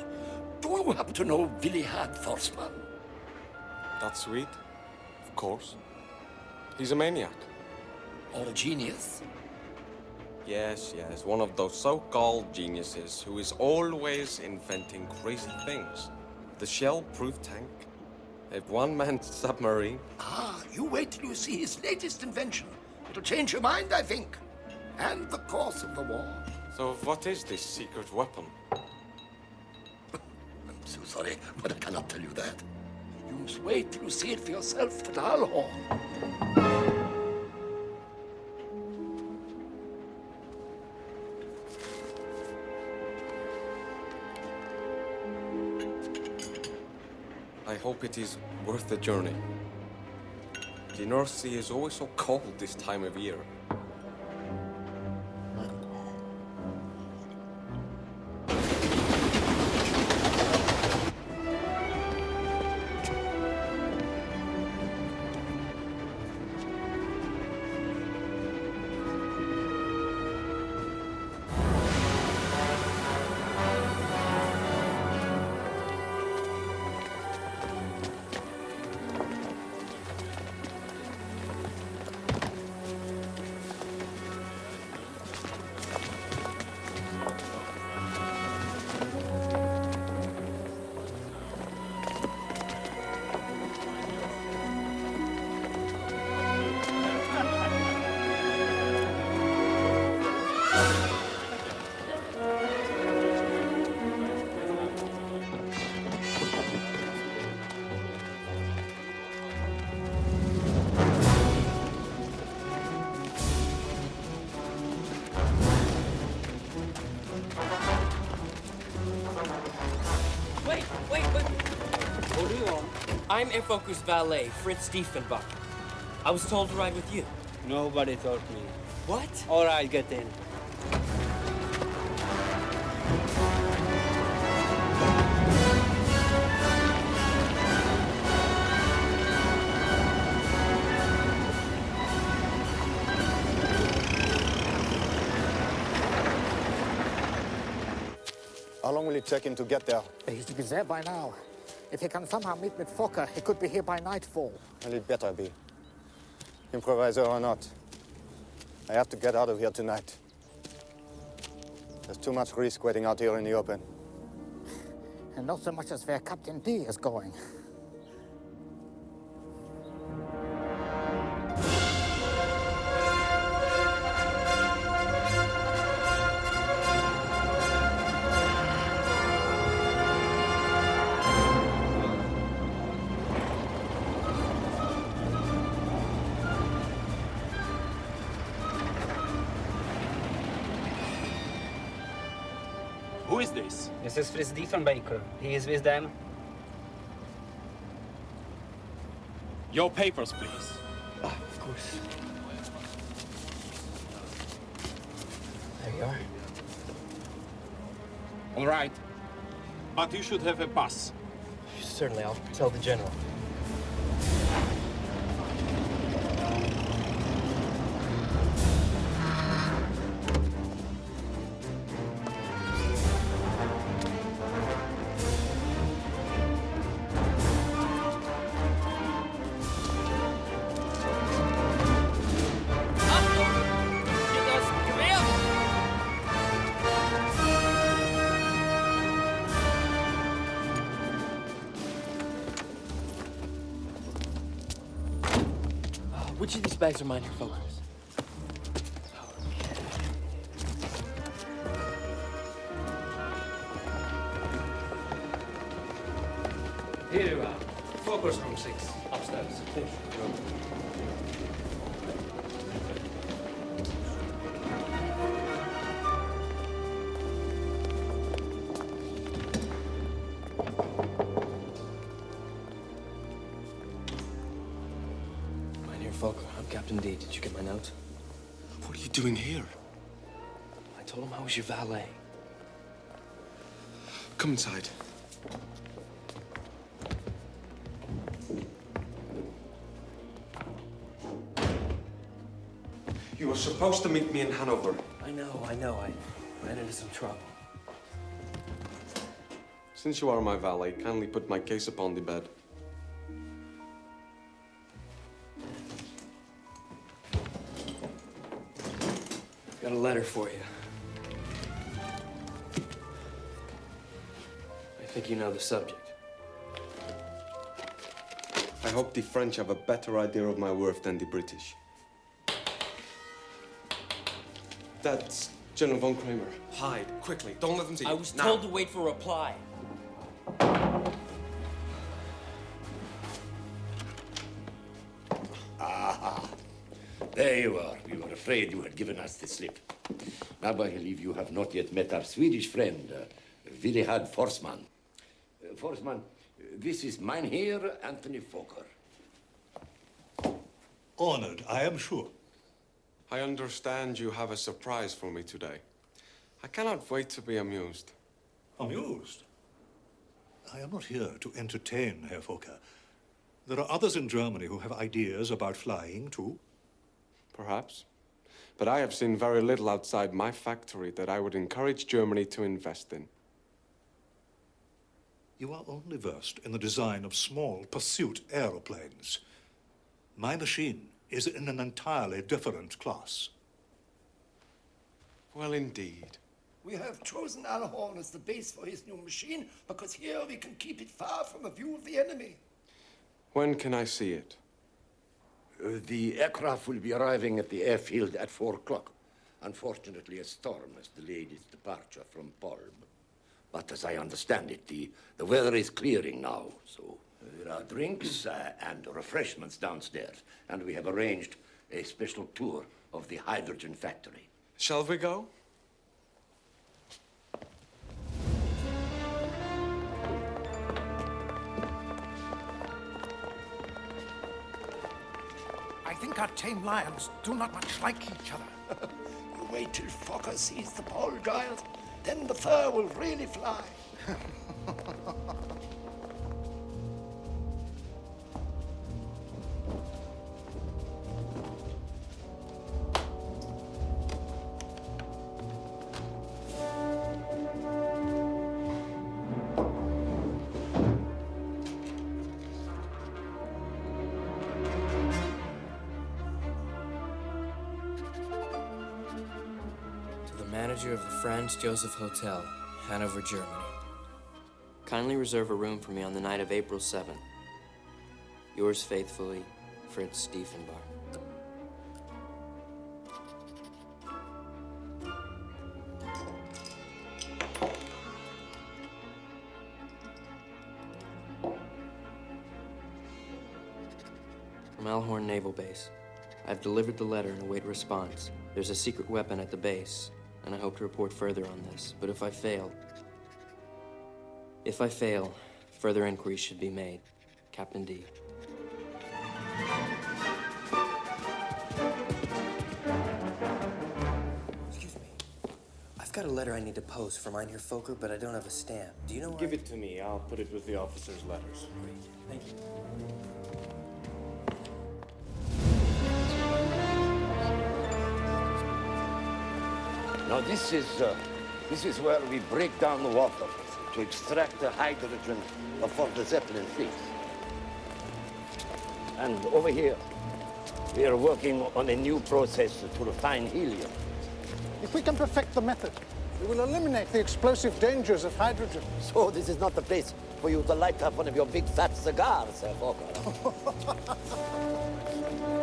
do you happen to know Willehad Forssman? That's sweet. Of course. He's a maniac. Or a genius? Yes, yes, one of those so-called geniuses who is always inventing crazy things. The shell-proof tank, a one-man submarine. Ah, you wait till you see his latest invention. It'll change your mind, I think. And the course of the war. So what is this secret weapon? I'm so sorry, but I cannot tell you that. You must wait till you see it for yourself at Ahlhorn. I hope it is worth the journey. The North Sea is always so cold this time of year. I'm Herr Fokker's valet, Fritz Diefenbach. I was told to ride with you. Nobody told me. What? All right, get in. How long will it take him to get there? He should be there by now. If he can somehow meet with Fokker, he could be here by nightfall. Well, it better be. Improviser or not. I have to get out of here tonight. There's too much risk waiting out here in the open. And not so much as where Captain D is going. This? Is Fritz Diefenbaker. He is with them. Your papers, please. Ah, of course. There you are. All right. But you should have a pass. Certainly, I'll tell the general. Are mine, Herr doing here? I told him I was your valet. Come inside. You were supposed to meet me in Hanover. I know, I know. I ran into some trouble. Since you are my valet, kindly put my case upon the bed. Letter for you. I think you know the subject. I hope the French have a better idea of my worth than the British. That's General von Kramer. Hide, quickly. Don't let them see you. I was Now. told to wait for a reply. Afraid you had given us the slip. Now, I believe you have not yet met our Swedish friend, uh, Willehad Forssman. Uh, Forssman, this is Mynheer Anthony Fokker. Honored, I am sure. I understand you have a surprise for me today. I cannot wait to be amused. Amused? I am not here to entertain, Herr Fokker. There are others in Germany who have ideas about flying, too. Perhaps. But I have seen very little outside my factory that I would encourage Germany to invest in. You are only versed in the design of small pursuit aeroplanes. My machine is in an entirely different class. Well, indeed. We have chosen Ahlhorn as the base for his new machine because here we can keep it far from the view of the enemy. When can I see it? Uh, the aircraft will be arriving at the airfield at four o'clock. Unfortunately, a storm has delayed its departure from Polb. But as I understand it, the, the weather is clearing now, so there are drinks uh, and refreshments downstairs, and we have arranged a special tour of the hydrogen factory. Shall we go? Our tame lions do not much like each other. You wait till Fokker sees the pole giant, then the fur will really fly. Franz Joseph Hotel, Hanover, Germany. Kindly reserve a room for me on the night of April 7th. Yours faithfully, Fritz Stiefenbar. From Ahlhorn Naval Base. I've delivered the letter and await response. There's a secret weapon at the base, and I hope to report further on this. But if I fail, if I fail, further inquiries should be made. Captain D. Excuse me. I've got a letter I need to post for Mynheer Fokker, but I don't have a stamp. Do you know where? Give it to me. I'll put it with the officers' letters. Great. Thank you. Now this is, uh, this is where we break down the water to extract the hydrogen before the Zeppelin flees. And over here, we are working on a new process to refine helium. If we can perfect the method, we will eliminate the explosive dangers of hydrogen. So this is not the place for you to light up one of your big fat cigars, Herr Fokker.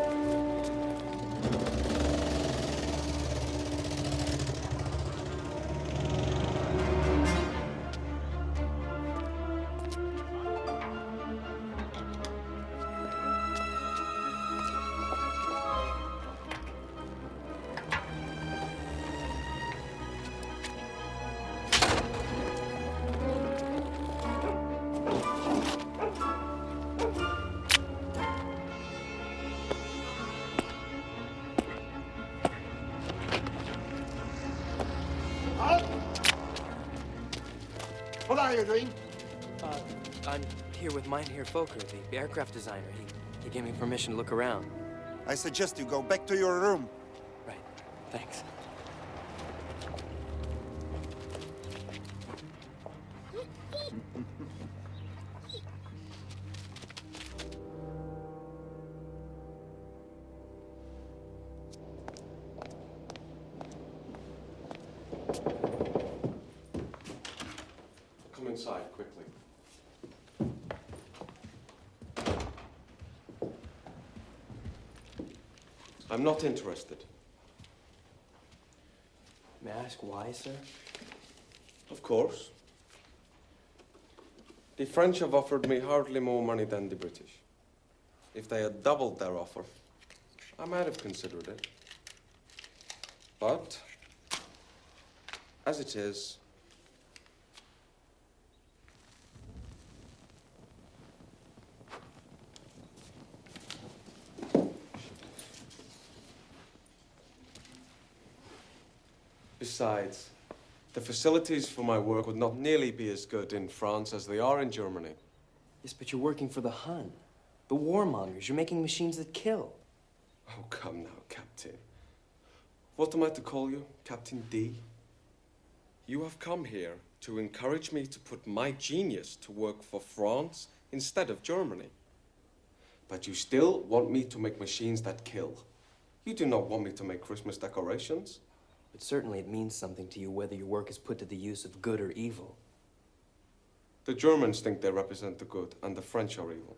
Fokker, the aircraft designer. He, he gave me permission to look around. I suggest you go back to your room. Right. Thanks. I'm not interested. May I ask why, sir? Of course. The French have offered me hardly more money than the British. If they had doubled their offer, I might have considered it. But, as it is, Besides, the facilities for my work would not nearly be as good in France as they are in Germany. Yes, but you're working for the Hun. The warmongers. You're making machines that kill. Oh, come now, Captain. What am I to call you? Captain D? You have come here to encourage me to put my genius to work for France instead of Germany. But you still want me to make machines that kill. You do not want me to make Christmas decorations. But certainly it means something to you whether your work is put to the use of good or evil. The Germans think they represent the good, and the French are evil.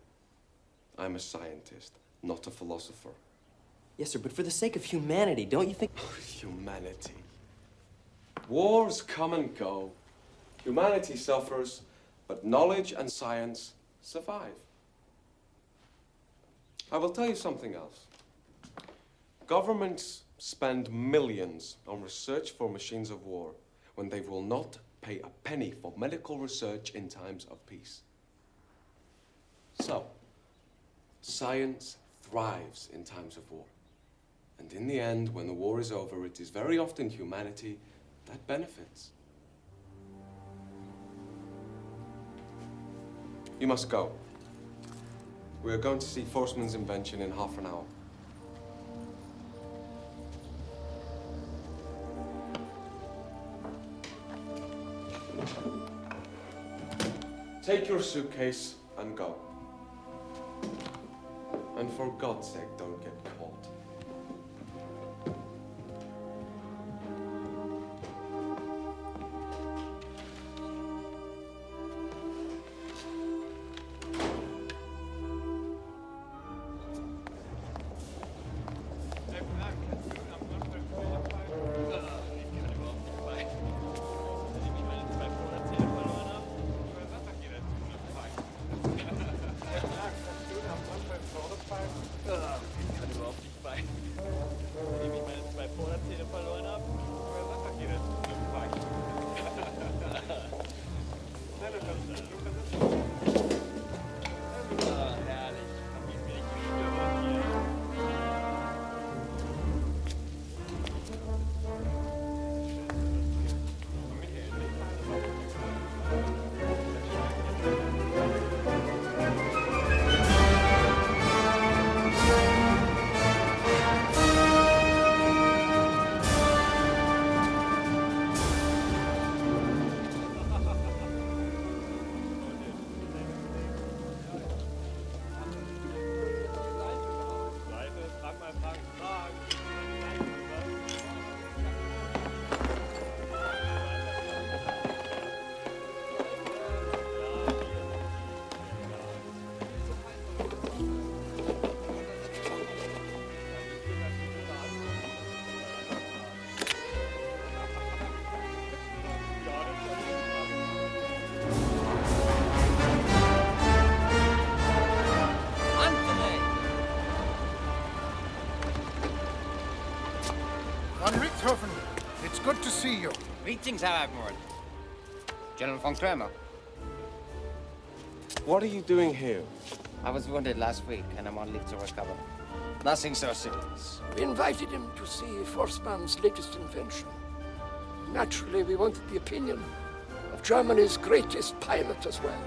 I'm a scientist, not a philosopher. Yes, sir, but for the sake of humanity, don't you think... Humanity. Wars come and go. Humanity suffers, but knowledge and science survive. I will tell you something else. Governments spend millions on research for machines of war when they will not pay a penny for medical research in times of peace. So, science thrives in times of war. And in the end, when the war is over, it is very often humanity that benefits. You must go. We are going to see Forssman's invention in half an hour. Take your suitcase and go. And for God's sake, don't get caught. Greetings, Herr Admiral. General von Kramer. What are you doing here? I was wounded last week, and I'm on leave to recover. Nothing so serious. We invited him to see Forssman's latest invention. Naturally, we wanted the opinion of Germany's greatest pilot as well.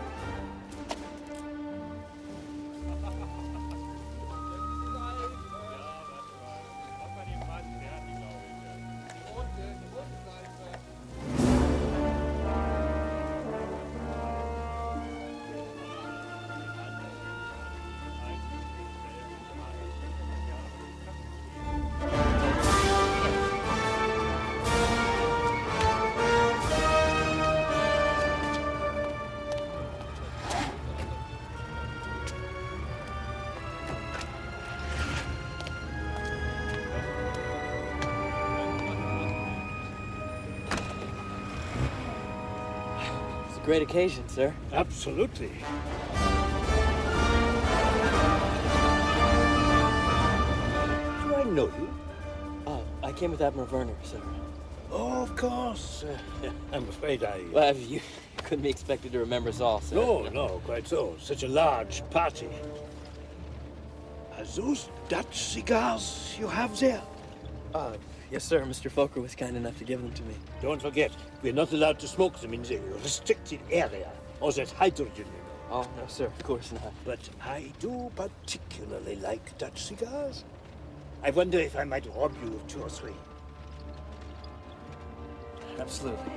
Great occasion, sir. Absolutely. Do I know you? Oh, I came with Admiral Werner, sir. Oh, of course. Uh, I'm afraid I. Well, you couldn't be expected to remember us all, sir. No, no, quite so. Such a large party. Are those Dutch cigars you have there? Uh, yes, sir. Mr. Fokker was kind enough to give them to me. Don't forget, we're not allowed to smoke them in the restricted area, or there's hydrogen, you know. Oh, no, sir. Of course not. But I do particularly like Dutch cigars. I wonder if I might rob you of two or three. Absolutely.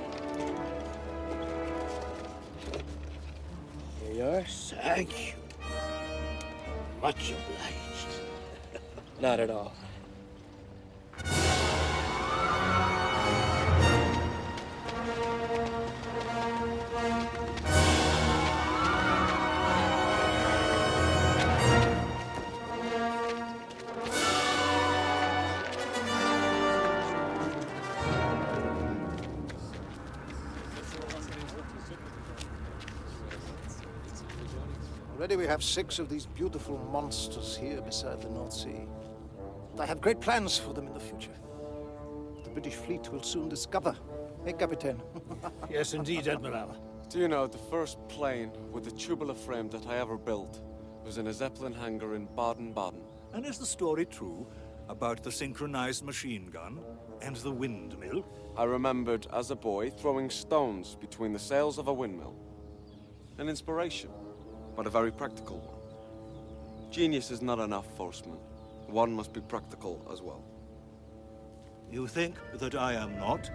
Here you are. Thank you. Much obliged. Not at all. Already we have six of these beautiful monsters here beside the North Sea. I have great plans for them in the future. The British fleet will soon discover. Hey, Captain. yes, indeed, Admiral. Do you know, the first plane with a tubular frame that I ever built was in a Zeppelin hangar in Baden-Baden. And is the story true about the synchronized machine gun and the windmill? I remembered as a boy throwing stones between the sails of a windmill. An inspiration, but a very practical one. Genius is not enough, Forssman. One must be practical as well. You think that I am not?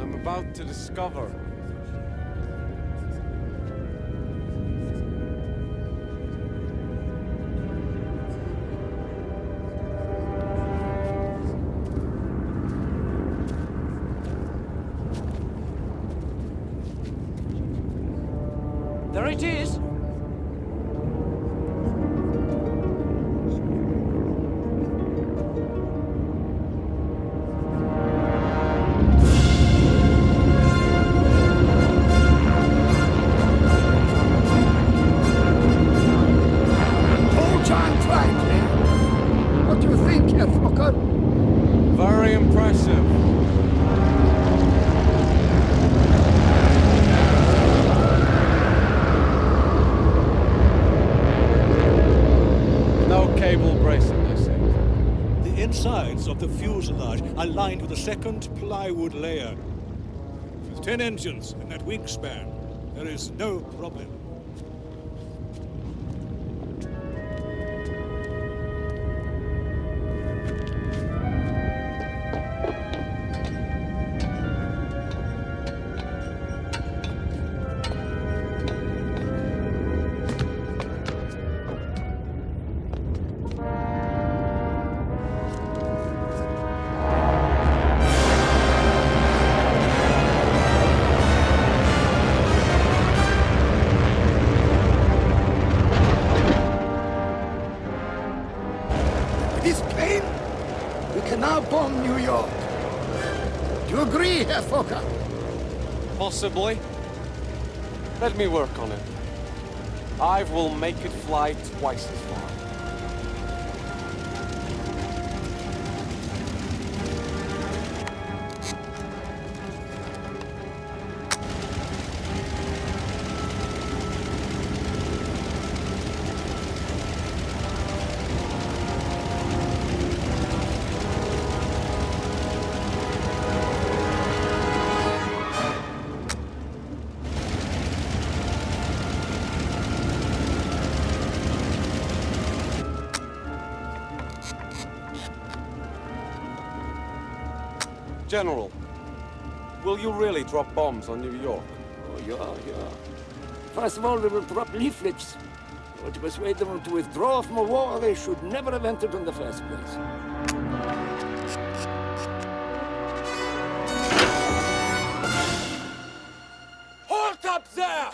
I'm about to discover. A second plywood layer. With ten engines in that wingspan, there is no problem. Possibly. Let me work on it. I will make it fly twice as General, will you really drop bombs on New York? Oh, yeah, yeah. First of all, we will drop leaflets. To persuade them to withdraw from a war they should never have entered in the first place. Halt up there!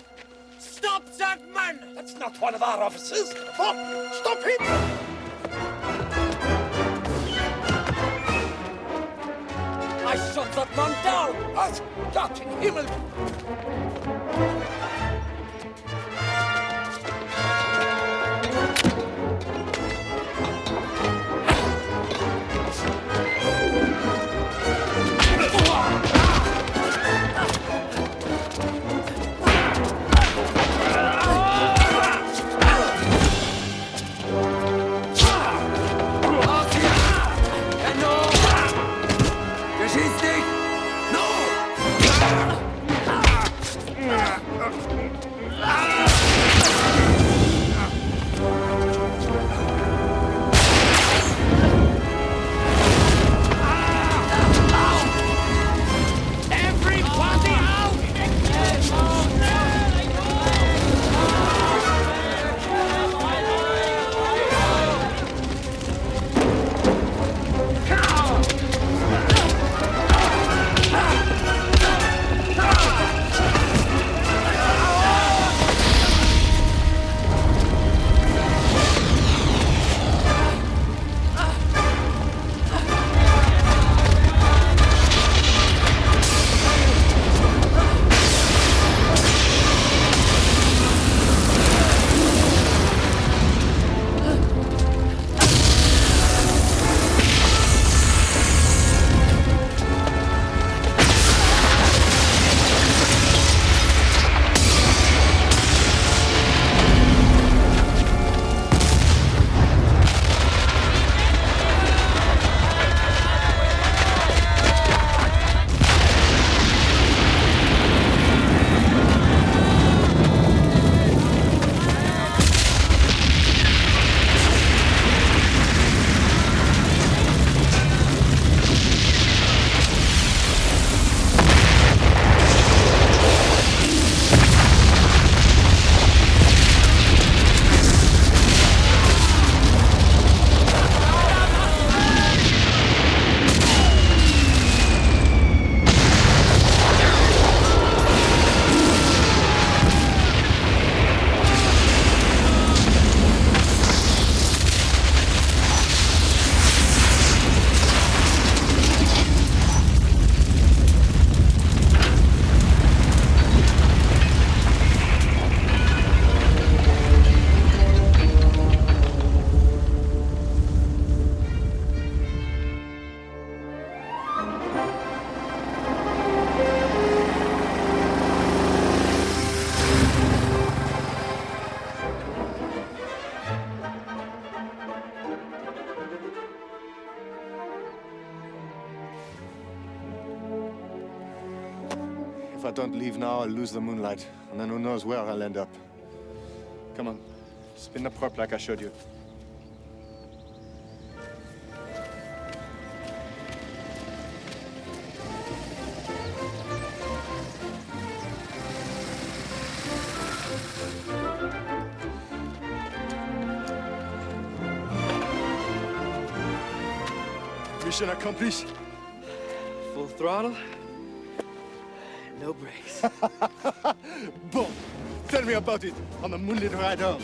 Stop that man! That's not one of our officers. Stop! Stop him! I shot that man down! Was? Gott in Himmel! Lose the moonlight, and then who knows where I'll end up. Come on, spin the prop like I showed you. Mission accomplished. Full throttle. No brakes. Bon, tell me about it on the moonlit ride home.